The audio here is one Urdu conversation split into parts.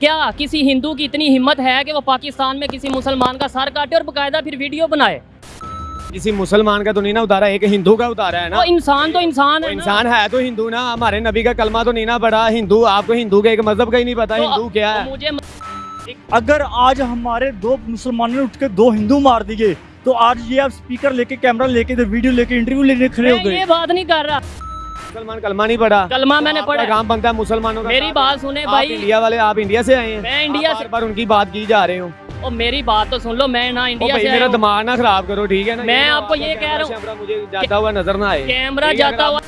کیا کسی ہندو کی اتنی ہمت ہے کہ وہ پاکستان میں کسی مسلمان کا سر کاٹے اور باقاعدہ پھر ویڈیو بنائے؟ کسی مسلمان کا تو نہیں نا اتارا ایک ہندو کا اتارا ہے نا۔ انسان تو انسان ہے انسان ہے تو ہندو نا ہمارے نبی کا کلمہ تو نہیں نا پڑا ہندو آپ کو ہندو کے ایک مذہب کا ہی نہیں پتا ہندو کیا ہے؟ اگر آج ہمارے دو مسلمانوں نے اٹھ کے دو ہندو مار دیے تو آج یہ آپ سپیکر لے کے کیمرہ لے کے ویڈیو لے کے انٹرویو کے کھڑے ہو گئے یہ بات نہیں کر رہا۔ مسلمان کلمہ نہیں پڑھا۔ کلمہ میں نے پڑھا۔ کام بنتا ہے مسلمانوں کا میری بات سنیں بھائی۔ انڈیا والے آپ انڈیا سے آئے ہیں۔ میں انڈیا سے پر ان کی بات کی جا رہے ہوں اور میری بات تو سن لو میں نہ انڈیا سے میرا دماغ نہ خراب کرو ٹھیک ہے نا؟ میں آپ کو یہ کہہ رہا ہوں۔ مجھے جاتا ہوا نظر نہ آئے۔ کیمرہ جاتا ہوا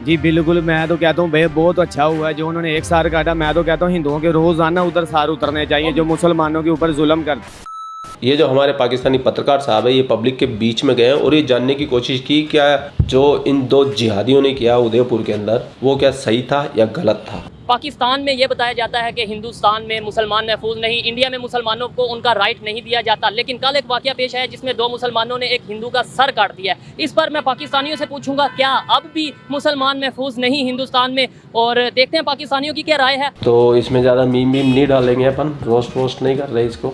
جی بالکل میں تو کہتا ہوں بھائی بہت اچھا ہوا ہے جو انہوں نے ایک سار کاٹا۔ میں تو کہتا ہوں ہندوؤں کے روزانہ ادھر سار اترنے چاہیے جو مسلمانوں کے اوپر ظلم کرتے۔ یہ جو ہمارے پاکستانی پترکار صاحب ہے یہ پبلک کے بیچ میں گئے ہیں اور یہ جاننے کی کوشش کی کیا جو ان دو جہادیوں نے کیا ادے پور کے اندر وہ کیا صحیح تھا یا غلط تھا؟ پاکستان میں یہ بتایا جاتا ہے کہ ہندوستان میں مسلمان محفوظ نہیں انڈیا میں مسلمانوں کو ان کا رائٹ نہیں دیا جاتا لیکن کل ایک واقعہ پیش آیا جس میں دو مسلمانوں نے ایک ہندو کا سر کاٹ دیا ہے۔ اس پر میں پاکستانیوں سے پوچھوں گا کیا اب بھی مسلمان محفوظ نہیں ہندوستان میں؟ اور دیکھتے ہیں پاکستانیوں کی کیا رائے ہے۔ تو اس میں زیادہ میم میم نہیں ڈالیں گے اپن روسٹ ووسٹ نہیں کر رہے اس کو۔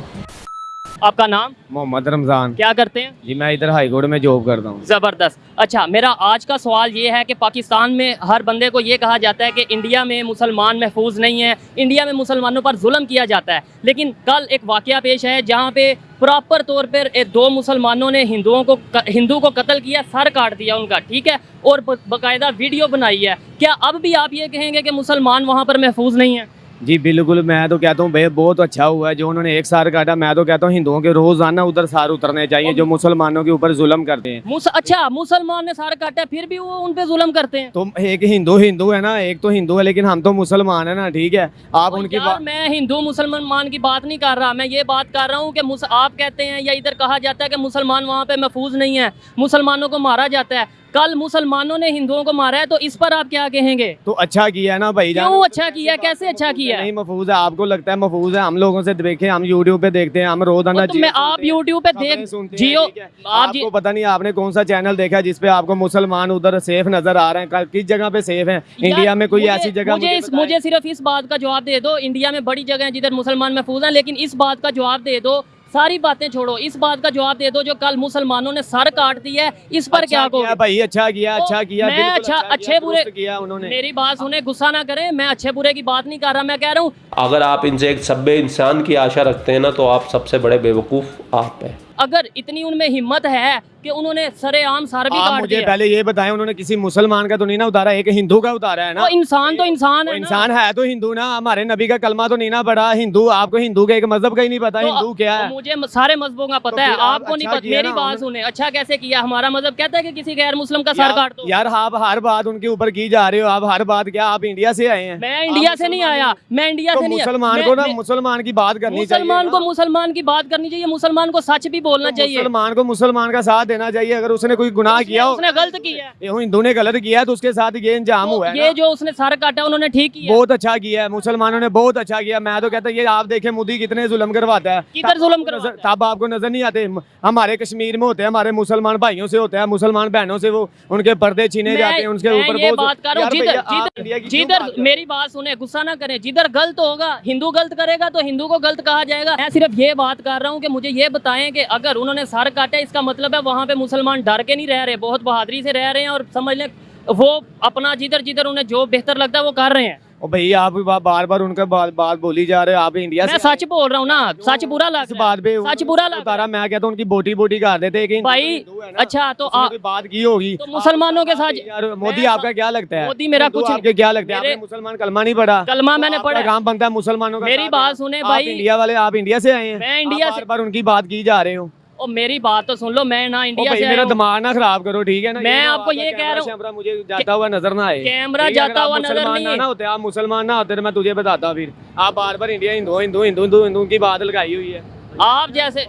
آپ کا نام؟ محمد رمضان۔ کیا کرتے ہیں؟ جی میں ادھر ہائی کورٹ میں جاب کرتا ہوں۔ زبردست۔ اچھا میرا آج کا سوال یہ ہے کہ پاکستان میں ہر بندے کو یہ کہا جاتا ہے کہ انڈیا میں مسلمان محفوظ نہیں ہیں انڈیا میں مسلمانوں پر ظلم کیا جاتا ہے۔ لیکن کل ایک واقعہ پیش ہے جہاں پہ پراپر طور پر دو مسلمانوں نے ہندوؤں کو ہندو کو قتل کیا سر کاٹ دیا ان کا ٹھیک ہے؟ اور باقاعدہ ویڈیو بنائی ہے۔ کیا اب بھی آپ یہ کہیں گے کہ مسلمان وہاں پر محفوظ نہیں ہیں؟ جی بالکل میں تو کہتا ہوں بھائی بہت اچھا ہوا ہے۔ جو انہوں نے ایک سار کاٹا میں تو کہتا ہوں ہندوؤں کے روزانہ ادھر سار اترنے چاہیے جو مسلمانوں کے اوپر ظلم کرتے ہیں۔ اچھا مسلمان نے سار کاٹا پھر بھی وہ ان پہ ظلم کرتے ہیں۔ تو ایک ہندو ہندو ہے نا ایک تو ہندو ہے لیکن ہم تو مسلمان ہیں نا ٹھیک ہے۔ آپ ان کی بات میں ہندو مسلمان کی بات نہیں کر رہا میں یہ بات کر رہا ہوں کہ مس... آپ کہتے ہیں یا ادھر کہا جاتا ہے کہ مسلمان وہاں پہ محفوظ نہیں ہے مسلمانوں کو مارا جاتا ہے۔ کل مسلمانوں نے ہندوؤں کو مارا ہے تو اس پر آپ کیا کہیں گے؟ تو اچھا کیا ہے نا بھائی جان؟ کیوں اچھا کیا ہے؟ کیسے اچھا کیا ہے؟ نہیں محفوظ ہے آپ کو لگتا ہے محفوظ ہے ہم لوگوں سے دیکھیں ہم یوٹیوب پہ دیکھتے ہیں ہم روزانہ آپ یوٹیوب پہ دیکھ جیو آپ جی- کو پتہ نہیں آپ نے کون سا چینل دیکھا جس پہ آپ کو مسلمان ادھر سیف نظر آ رہے ہیں۔ کس جگہ پہ سیف ہیں؟ انڈیا میں کوئی ایسی جگہ مجھے صرف اس بات کا جواب دے دو۔ انڈیا میں بڑی جگہ ہیں جدھر مسلمان محفوظ ہیں لیکن اس بات کا جواب دے دو ساری باتیں چھوڑو۔ اس بات کا جواب دے دو جو کل مسلمانوں نے سر کاٹ دی ہے۔ اس پر کیا اچھا کو بھائی اچھا کیا اچھا کیا میں اچھا، اچھا اچھے برے میری بات سنیں غصہ نہ کریں میں اچھے برے کی بات نہیں کر رہا میں کہہ رہا ہوں۔ اگر آپ ان سے ایک سب انسان کی آشا رکھتے ہیں نا تو آپ سب سے بڑے بے وقوف آپ ہیں۔ اگر اتنی ان میں ہمت ہے کہ انہوں نے سر عام سر بھی کاٹ مجھے پہلے یہ بتائیں انہوں نے کسی مسلمان کا تو نہیں نا اتارا ایک ہندو کا اتارا ہے نا؟ انسان تو انسان ہے انسان ہے تو ہندو نا ہمارے نبی کا کلمہ تو نہیں نا پڑا ہندو آپ کو ہندو کا ایک مذہب کا ہی نہیں پتا ہندو کیا ہے؟ مجھے سارے مذہبوں کا پتا ہے آپ کو نہیں اچھا پتا میری بات سنیں۔ اچھا کیسے کیا؟ ہمارا مذہب کہتا ہے کہ کسی غیر مسلم کا سر کاٹ دو۔ یار آپ ہر بات ان کے اوپر کی جا رہے ہو آپ ہر بات کیا آپ انڈیا سے آئے ہیں؟ میں انڈیا سے نہیں آیا میں انڈیا سے نہیں مسلمان کو نا مسلمان کی بات کرنی چاہیے مسلمان کو مسلمان کی بات کرنی چاہیے مسلمان کو سچ بھی بولنا چاہیے۔ مسلمان کو مسلمان کا ساتھ دینا چاہیے۔ اگر اس نے کوئی گناہ کیا ہو اس نے غلط کیا۔ ہے ہندو نے غلط کیا ہے تو اس کے ساتھ یہ انجام ہوا ہے یہ جو اس نے سر کاٹا انہوں نے ٹھیک کیا۔ بہت اچھا کیا ہے مسلمانوں نے بہت اچھا کیا میں تو کہتا ہوں یہ آپ دیکھیں مودی کتنے ظلم کرواتا ہے۔ کدھر ظلم کرواتا ہے؟ تب آپ کو نظر نہیں آتے۔ ہمارے کشمیر میں ہوتے ہیں ہمارے مسلمان بھائیوں سے ہوتے ہیں مسلمان بہنوں سے وہ ان کے پردے چھینے جاتے ہیں ان کے اوپر یہ بات کر رہا ہوں جدھر میری بات سنیں غصہ نہ کریں۔ جدھر غلط ہوگا ہندو غلط کرے گا تو ہندو کو غلط کہا جائے گا۔ میں صرف یہ بات کر رہا ہوں کہ مجھے یہ بتائیں کہ اگر انہوں نے سر کاٹا اس کا مطلب ہے وہاں وہاں پہ مسلمان ڈر کے نہیں رہ رہے بہت بہادری سے رہ رہے ہیں اور سمجھ لیں وہ اپنا جدھر جدھر انہیں جو بہتر لگتا ہے وہ کر رہے ہیں۔ بھائی آپ بار بار ان کا بات بولی جا رہے آپ انڈیا سے سچ بول رہا ہوں نا سچ برا لگ بات پہ سچ برا لگ رہا میں کہتا ہوں ان کی بوٹی بوٹی کر دیتے بھائی اچھا تو بات کی ہوگی۔ مسلمانوں کے ساتھ مودی آپ کا کیا لگتا ہے؟ مودی میرا کچھ آپ کے کیا لگتا ہے؟ مسلمان کلمہ نہیں پڑھا۔ کلمہ میں نے پڑھا کام بنتا ہے مسلمانوں کا میری بات سنے بھائی۔ انڈیا والے آپ انڈیا سے آئے ہیں۔ میں انڈیا سے ان کی بات کی جا رہے ہوں۔ اور میری بات تو سن لو میں نہ انڈیا سے میرا دماغ نہ خراب کرو ٹھیک ہے نا میں آپ کو یہ کہہ رہا ہوں مجھے جاتا ہوا نظر نہ آئے کیمرہ جاتا ہوا نظر نہیں ہوتے آپ مسلمان نہ ہوتے میں تجھے بتاتا پھر آپ بار بار انڈیا ہندو ہندو ہندو ہندو کی بات لگائی ہوئی ہے آپ جیسے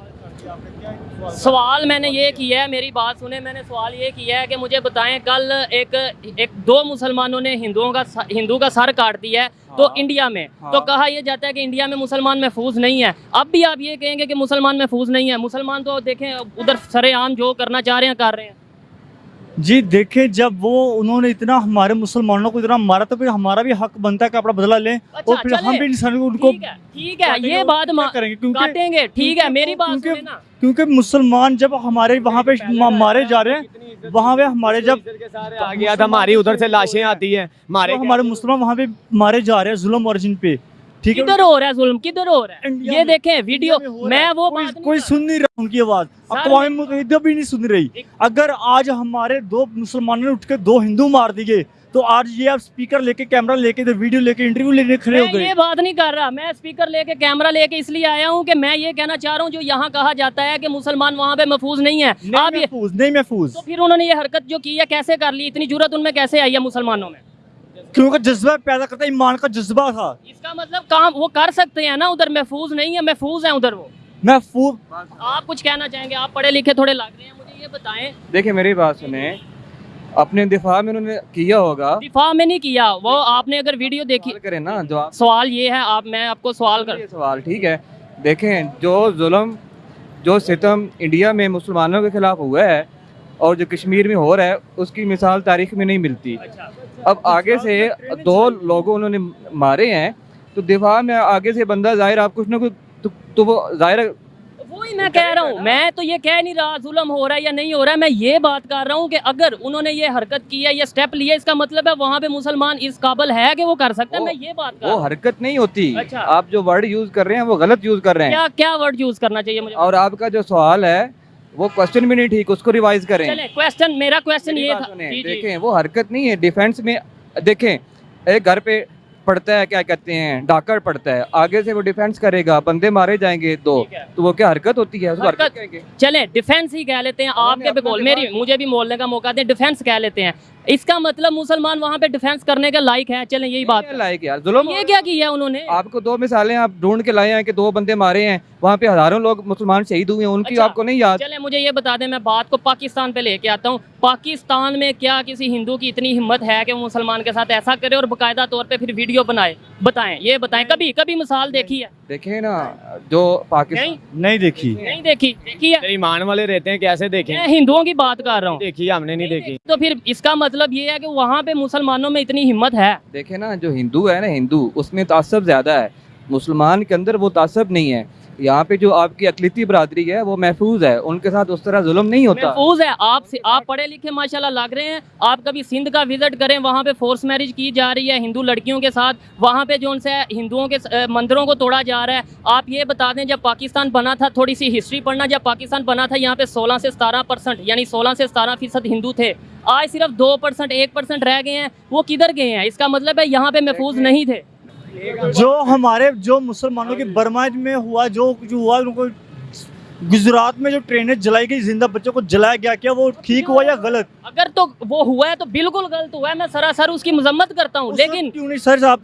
سوال میں نے یہ کیا ہے میری بات سنیں میں نے سوال یہ کیا ہے کہ مجھے بتائیں کل ایک ایک دو مسلمانوں نے ہندوؤں کا ہندو کا سر کاٹ دیا ہے تو ہاں، انڈیا میں ہاں۔ تو کہا یہ جاتا ہے کہ انڈیا میں مسلمان محفوظ نہیں ہے۔ اب بھی آپ یہ کہیں گے کہ مسلمان محفوظ نہیں ہے۔ مسلمان تو دیکھیں ادھر سر عام جو کرنا چاہ رہے ہیں کر رہے ہیں۔ جی دیکھیں جب وہ انہوں نے اتنا ہمارے مسلمانوں کو اتنا مارا تو پھر ہمارا بھی حق بنتا ہے کہ اپنا بدلہ لیں اچھا، اور پھر اچھا، ہم بھی انسان کو ان کو ٹھیک ہے یہ بات کریں گے؟ کاٹیں گے ٹھیک ہے میری بات کیونکہ مسلمان جب ہمارے وہاں پہ مارے جا رہے ہیں وہاں پہ ہمارے جب آ گیا تھا ہماری ادھر سے لاشیں آتی ہیں ہمارے مسلمان وہاں پہ مارے جا رہے ہیں ظلم اورجن پہ۔ کدھر ہو رہا ہے ظلم؟ کدھر ہو رہا ہے؟ یہ دیکھیں ویڈیو میں وہ کوئی سن نہیں رہا ان کی آواز۔ اقوام متحدہ بھی نہیں سن رہی۔ اگر آج ہمارے دو مسلمانوں نے اٹھ کے دو ہندو مار دیے تو آج یہ آپ سپیکر لے کے کیمرہ لے کے ویڈیو لے کے انٹرویو لینے کھڑے ہو گئے۔ یہ بات نہیں کر رہا میں سپیکر لے کے کیمرہ لے کے اس لیے آیا ہوں کہ میں یہ کہنا چاہ رہا ہوں جو یہاں کہا جاتا ہے کہ مسلمان وہاں پہ محفوظ نہیں ہے محفوظ نہیں محفوظ۔ تو پھر انہوں نے یہ حرکت جو کی ہے کیسے کر لی؟ اتنی جرت ان میں کیسے آئی ہے مسلمانوں میں؟ کیونکہ جذبہ پیدا کرتا ایمان کا جذبہ تھا۔ اس کا مطلب کام وہ کر سکتے ہیں نا ادھر محفوظ نہیں ہے محفوظ ہیں ادھر وہ۔ محفوظ۔ آپ کچھ کہنا چاہیں گے؟ آپ پڑھے لکھے تھوڑے لگ رہے ہیں مجھے یہ بتائیں۔ دیکھیں میری بات سنیں۔ اپنے دفاع میں انہوں نے کیا ہوگا؟ دفاع میں نہیں کیا وہ آپ نے اگر ویڈیو دیکھی۔ کریں نا جواب۔ سوال یہ ہے آپ میں آپ کو سوال کر۔ سوال ٹھیک ہے۔ دیکھیں جو ظلم جو ستم انڈیا میں مسلمانوں کے خلاف ہوا ہے اور جو کشمیر میں ہو رہا ہے اس کی مثال تاریخ میں نہیں ملتی۔ اچھا۔ اب آگے سے دو لوگوں انہوں نے مارے ہیں تو دفاع میں آگے سے بندہ ظاہر آپ کچھ نہ کچھ تو وہ ظاہر وہی میں کہہ رہا ہوں میں تو یہ کہہ نہیں رہا ظلم ہو رہا ہے یا نہیں ہو رہا ہے میں یہ بات کر رہا ہوں کہ اگر انہوں نے یہ حرکت کی ہے یہ سٹیپ لیا اس کا مطلب ہے وہاں پہ مسلمان اس قابل ہے کہ وہ کر سکتا ہے میں یہ بات کر رہا ہوں۔ وہ حرکت نہیں ہوتی۔ اچھا۔ آپ جو ورڈ یوز کر رہے ہیں وہ غلط یوز کر رہے ہیں۔ کیا ورڈ یوز کرنا چاہیے مجھے؟ اور آپ کا جو سوال ہے وہ کوشچن بھی نہیں ٹھیک اس کو ریوائز کریں۔ کوشچن میرا کوشچن یہ تھا۔ جی، جی۔ دیکھیں وہ حرکت نہیں ہے۔ ڈیفینس میں دیکھیں ایک گھر پہ پڑتا ہے کیا کہتے ہیں ڈاکر پڑتا ہے۔ آگے سے وہ ڈیفینس کرے گا بندے مارے جائیں گے دو۔ تو وہ کیا حرکت ہوتی ہے؟ چلے ڈیفینس ہی کہہ لیتے ہیں۔ آپ کے بول میری مجھے بھی بولنے کا موقع دیں۔ ڈیفینس کہہ لیتے ہیں۔ اس کا مطلب مسلمان وہاں پہ ڈیفینس کرنے کے لائق ہے چلیں یہی بات لائق یار ظلم یہ کیا کیا انہوں نے؟ آپ کو دو مثالیں آپ ڈھونڈ کے لائے ہیں کہ دو بندے مارے ہیں وہاں پہ ہزاروں لوگ مسلمان شہید ہوئے ہیں ان کی اچھا، آپ کو نہیں یاد؟ چلیں مجھے یہ بتا دیں میں بات کو پاکستان پہ لے کے آتا ہوں۔ پاکستان میں کیا کسی ہندو کی اتنی ہمت ہے کہ وہ مسلمان کے ساتھ ایسا کرے اور باقاعدہ طور پہ پھر ویڈیو بنائے؟ بتائیں یہ بتائیں کبھی کبھی مثال دیکھی ہے؟ دیکھیں نا جو پاکستان نہیں دیکھی۔ نہیں دیکھی دیکھی ہے؟ ایمان والے رہتے ہیں کیسے دیکھیں؟ میں ہندوؤں کی بات کر رہا ہوں۔ دیکھی ہم نے نہیں دیکھی۔ تو پھر اس کا مطلب یہ ہے کہ وہاں پہ مسلمانوں میں اتنی ہمت ہے۔ دیکھیں نا جو ہندو ہے نا ہندو اس میں تعصب زیادہ ہے۔ مسلمان کے اندر وہ تعصب نہیں ہے۔ یہاں پہ جو آپ کی اقلیتی برادری ہے وہ محفوظ ہے۔ ان کے ساتھ اس طرح ظلم نہیں ہوتا۔ محفوظ ہے۔ آپ آپ پڑھے لکھے ماشاءاللہ لگ رہے ہیں۔ آپ کبھی سندھ کا وزٹ کریں وہاں پہ فورس میرج کی جا رہی ہے ہندو لڑکیوں کے ساتھ۔ وہاں پہ جو ان سے ہندوؤں کے مندروں کو توڑا جا رہا ہے۔ آپ یہ بتا دیں جب پاکستان بنا تھا تھوڑی سی ہسٹری پڑھنا جب پاکستان بنا تھا یہاں پہ سولہ سے ستارہ پرسنٹ یعنی سولہ سے ستارہ فیصد ہندو تھے۔ آج صرف دو پرسنٹ ایک پرسنٹ رہ گئے ہیں۔ وہ کدھر گئے ہیں؟ اس کا مطلب ہے یہاں پہ محفوظ نہیں تھے۔ جو ہمارے جو مسلمانوں کی برما میں ہوا جو جو ہوا ان کو گجرات میں جو ٹرینیں جلائی گئی زندہ بچوں کو جلایا گیا کیا وہ ٹھیک ہوا یا غلط؟ اگر تو وہ ہوا ہے تو بالکل غلط ہوا ہے میں سراسر اس کی مذمت کرتا ہوں لیکن کیوں نہیں سر؟ آپ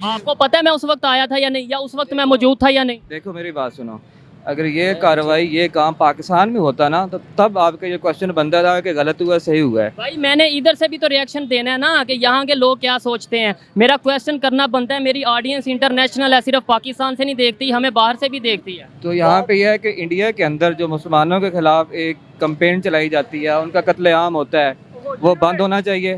آپ کو پتہ ہے میں اس وقت آیا تھا یا نہیں یا اس وقت میں موجود تھا یا نہیں؟ دیکھو میری بات سنو اگر یہ کاروائی یہ کام پاکستان میں ہوتا نا تو تب آپ کا یہ کوشچن بنتا تھا کہ غلط ہوا صحیح ہوا ہے۔ بھائی میں نے ادھر سے بھی تو ریئیکشن دینا ہے نا کہ یہاں کے لوگ کیا سوچتے ہیں۔ میرا کوشچن کرنا بنتا ہے میری آڈینس انٹرنیشنل ہے صرف پاکستان سے نہیں دیکھتی ہمیں باہر سے بھی دیکھتی ہے۔ تو یہاں پہ یہ ہے کہ انڈیا کے اندر جو مسلمانوں کے خلاف ایک کمپین چلائی جاتی ہے ان کا قتل عام ہوتا ہے وہ بند ہونا چاہیے۔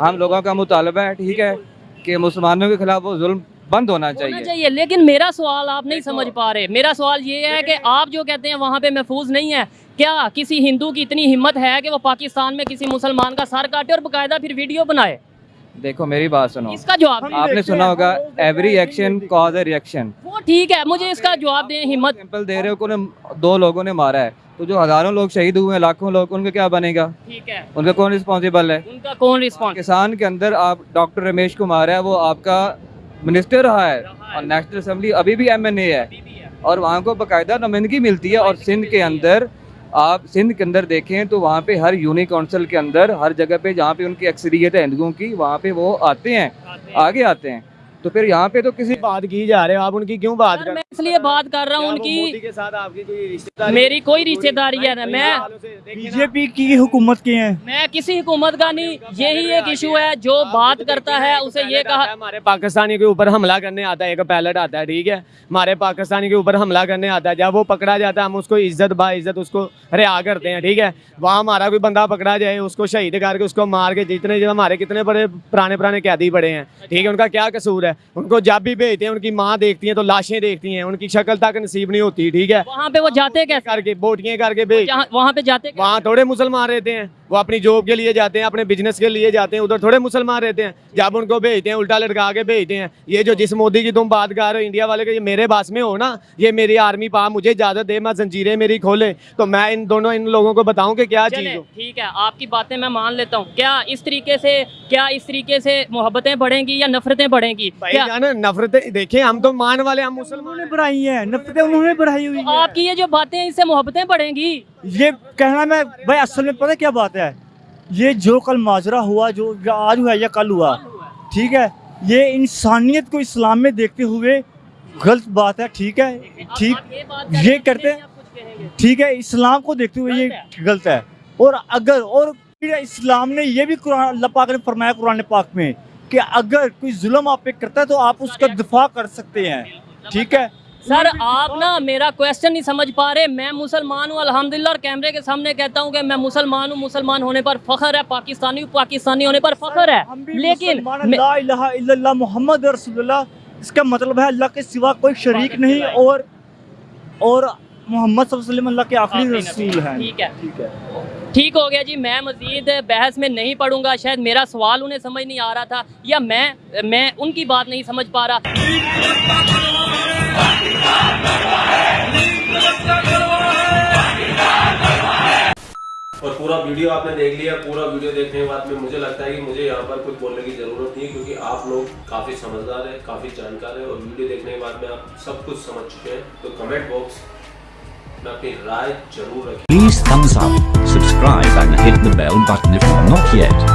ہم لوگوں کا مطالبہ ہے ٹھیک ہے کہ مسلمانوں کے خلاف وہ ظلم بند ہونا چاہیے۔ چاہیے لیکن میرا سوال آپ نہیں سمجھ پا رہے۔ میرا سوال یہ ہے کہ آپ جو کہتے ہیں وہاں پہ محفوظ نہیں ہے کیا کسی ہندو کی اتنی ہمت ہے کہ وہ پاکستان میں کسی مسلمان کا سر کاٹے اور باقاعدہ پھر ویڈیو بنائے؟ دیکھو میری بات سنو۔ اس کا جواب آپ نے سنا ہوگا every action cause a reaction وہ ٹھیک ہے مجھے اس کا جواب دیں ہمت۔ سمپل دے رہے ہو کہ دو لوگوں نے مارا ہے۔ تو جو ہزاروں لوگ شہید ہوئے ہیں لاکھوں لوگ ان کا کیا بنے گا؟ ٹھیک ہے۔ ان کا کون رسپانسیبل ہے؟ ان کا کون رسپانس کسان کے اندر آپ ڈاکٹر رمیش کو مارا ہے وہ آپ کا منسٹر رہا ہے اور نیشنل اسمبلی ابھی بھی ایم این اے ہے اور وہاں کو باقاعدہ نمائندگی ملتی ہے اور سندھ کے اندر آپ سندھ کے اندر دیکھیں تو وہاں پہ ہر یونی کونسل کے اندر ہر جگہ پہ جہاں پہ ان کی اکثریت ہے ہندوؤں کی، وہاں پہ وہ آتے ہیں، آگے آتے ہیں۔ تو پھر یہاں پہ تو کسی بات کی جا رہے ہیں آپ ان کی کیوں بات کر میں اس لیے بات کر رہا ہوں ان کی میری کوئی رشتہ داری ہے میں بی جے پی کی حکومت کی ہیں۔ میں کسی حکومت کا نہیں یہی ایک ایشو ہے جو بات کرتا ہے اسے یہ کہا ہمارے پاکستانی کے اوپر حملہ کرنے آتا ہے ایک پیلٹ آتا ہے ٹھیک ہے۔ ہمارے پاکستانی کے اوپر حملہ کرنے آتا ہے جب وہ پکڑا جاتا ہے ہم اس کو عزت با عزت اس کو رہا کرتے ہیں ٹھیک ہے۔ وہاں ہمارا کوئی بندہ پکڑا جائے اس کو شہید کر کے اس کو مار کے جتنے ہمارے کتنے بڑے پرانے پرانے قیدی پڑے ہیں ٹھیک ہے ان کا کیا قصور ہے؟ ان کو جب بھی بھیجتے ہیں ان کی ماں دیکھتی ہیں تو لاشیں دیکھتی ہیں ان کی شکل تک نصیب نہیں ہوتی ٹھیک ہے وہاں پہ وہ جاتے کر کے بوٹیاں کر کے بھیج وہاں پہ جاتے وہاں تھوڑے مسلمان رہتے ہیں وہ اپنی جاب کے لیے جاتے ہیں اپنے بزنس کے لیے جاتے ہیں ادھر تھوڑے مسلمان رہتے ہیں۔ جب ان کو بھیجتے ہیں الٹا لٹکا کے بھیجتے ہیں۔ یہ جو جس مودی کی تم بات کر رہے ہو انڈیا والے کے یہ میرے باس میں ہو نا یہ میری آرمی پا مجھے اجازت دے میں زنجیریں میری کھولے تو میں ان دونوں ان لوگوں کو بتاؤں کہ کیا چیز ٹھیک ہے آپ کی باتیں میں مان لیتا ہوں۔ کیا اس طریقے سے کیا اس طریقے سے محبتیں بڑھیں گی یا نفرتیں بڑھیں گی؟ نفرتیں دیکھیں ہم تو مان والے ہم مسلمانوں نے بڑھائی ہیں نفرتیں انہوں نے بڑھائی ہوئی آپ کی یہ جو باتیں اس سے محبتیں بڑھیں گی؟ یہ کہنا میں بھائی اصل میں پتہ کیا بات ہے؟ یہ جو کل ماجرہ ہوا، جو آج ہوا یا کل ہوا، ٹھیک ہے؟ یہ انسانیت کو اسلام میں دیکھتے ہوئے غلط بات ہے، ٹھیک ہے؟ ٹھیک، یہ کرتے ہیں، ٹھیک ہے؟ اسلام کو دیکھتے ہوئے یہ غلط ہے۔ اور اگر، اور اسلام نے یہ بھی قرآن، اللہ پاک نے فرمایا قرآن پاک میں کہ اگر کوئی ظلم آپ پہ کرتا ہے تو آپ اس کا دفاع کر سکتے ہیں، ٹھیک ہے؟ سر آپ نا میرا کویشچن نہیں سمجھ پا رہے۔ میں مسلمان ہوں الحمدللہ اور کیمرے کے سامنے کہتا ہوں کہ میں مسلمان ہوں۔ مسلمان ہونے پر فخر ہے پاکستانی ہوں پاکستانی ہونے پر فخر ہے۔ لیکن لا الہ الا اللہ محمد رسول اللہ۔ اس کا مطلب ہے اللہ کے سوا کوئی شریک نہیں اور اور محمد صلی اللہ علیہ وسلم اللہ کے آخری رسول ہیں۔ ٹھیک ہے۔ ٹھیک ہے۔ ٹھیک ہو گیا جی میں مزید بحث میں نہیں پڑھوں گا۔ شاید میرا سوال انہیں سمجھ نہیں آ رہا تھا یا میں میں ان کی بات نہیں سمجھ پا رہا۔ اور پورا ویڈیو آپ نے دیکھ لیا، پورا ویڈیو دیکھنے کے بعد میں، مجھے لگتا ہے کہ مجھے یہاں پر کچھ بولنے کی ضرورت نہیں کیونکہ آپ لوگ کافی سمجھدار ہیں، کافی جانکار ہیں اور ویڈیو دیکھنے کے بعد میں آپ سب کچھ سمجھ چکے ہیں۔ تو کمنٹ باکس میں اپنی رائے ضرور رکھیں۔ Please up subscribe and hit bell button if not yet